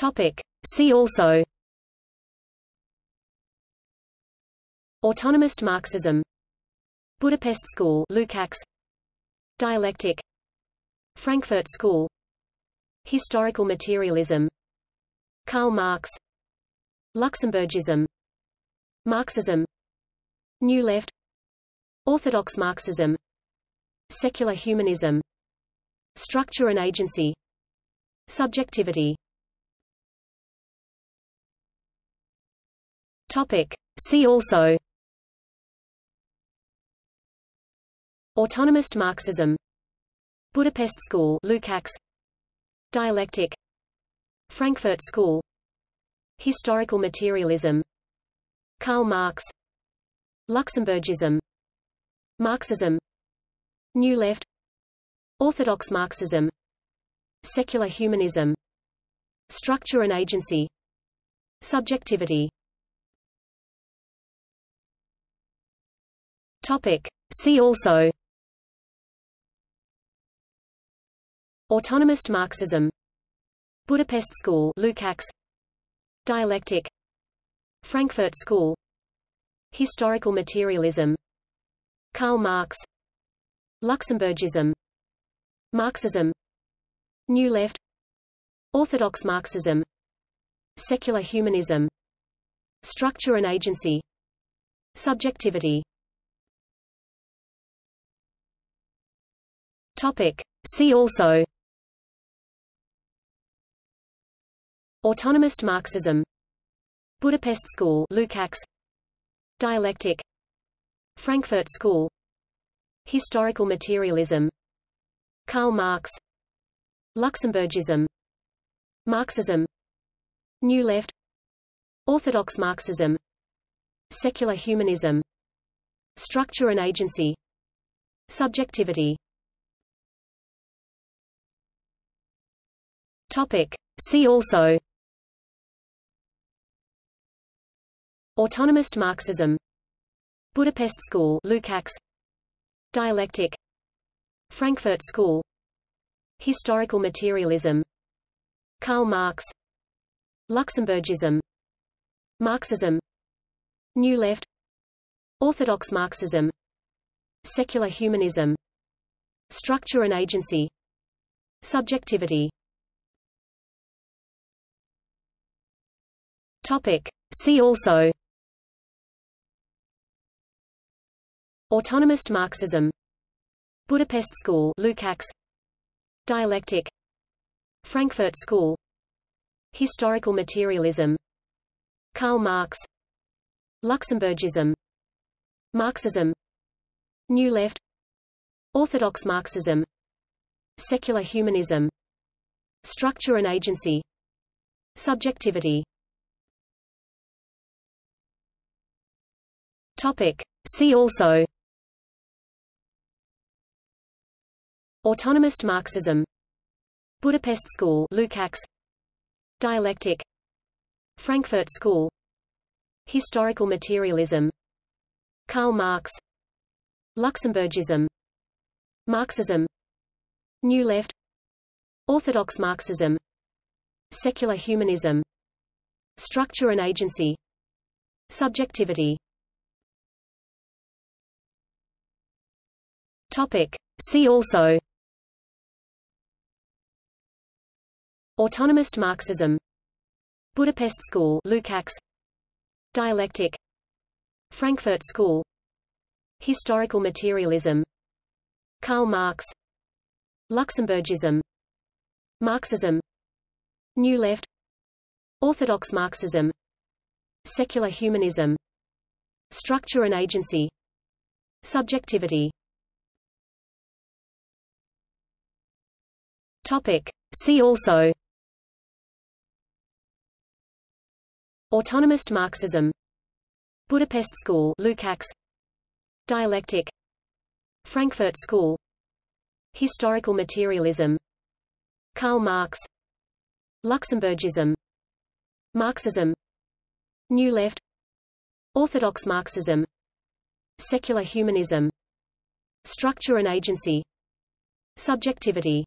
Topic. See also. Autonomist Marxism. Budapest School Lukács. Dialectic. Frankfurt School. Historical materialism. Karl Marx. Luxemburgism Marxism. New Left. Orthodox Marxism. Secular humanism. Structure and agency. Subjectivity Topic. See also. Autonomist Marxism. Budapest School Lukács. Dialectic. Frankfurt School. Historical materialism. Karl Marx. Luxemburgism. Marxism. New Left. Orthodox Marxism. Secular humanism. Structure and agency. Subjectivity Topic. See also. Autonomist Marxism. Budapest School Lukács. Dialectic. Frankfurt School. Historical materialism. Karl Marx. Luxemburgism Marxism. New Left. Orthodox Marxism. Secular humanism. Structure and agency. Subjectivity Topic. See also. Autonomist Marxism. Budapest School Lukács. Dialectic. Frankfurt School. Historical materialism. Karl Marx. Luxemburgism Marxism. New Left. Orthodox Marxism. Secular humanism. Structure and agency. Subjectivity Topic. See also. Autonomist Marxism. Budapest School Lukács. Dialectic. Frankfurt School. Historical materialism. Karl Marx. Luxemburgism. Marxism. New Left. Orthodox Marxism. Secular humanism. Structure and agency. Subjectivity Topic. See also. Autonomist Marxism. Budapest School Lukács. Dialectic. Frankfurt School. Historical materialism. Karl Marx. Luxemburgism Marxism. New Left. Orthodox Marxism. Secular humanism. Structure and agency. Subjectivity Topic. See also. Autonomist Marxism. Budapest School Lukács. Dialectic. Frankfurt School. Historical materialism. Karl Marx. Luxemburgism Marxism. New Left. Orthodox Marxism. Secular humanism. Structure and agency. Subjectivity Topic. See also. Autonomist Marxism. Budapest School Lukács. Dialectic. Frankfurt School. Historical materialism. Karl Marx. Luxemburgism. Marxism. New Left. Orthodox Marxism. Secular humanism. Structure and agency. Subjectivity Topic. See also. Autonomist Marxism. Budapest School Lukács. Dialectic. Frankfurt School. Historical materialism. Karl Marx. Luxemburgism Marxism. New Left. Orthodox Marxism. Secular humanism. Structure and agency. Subjectivity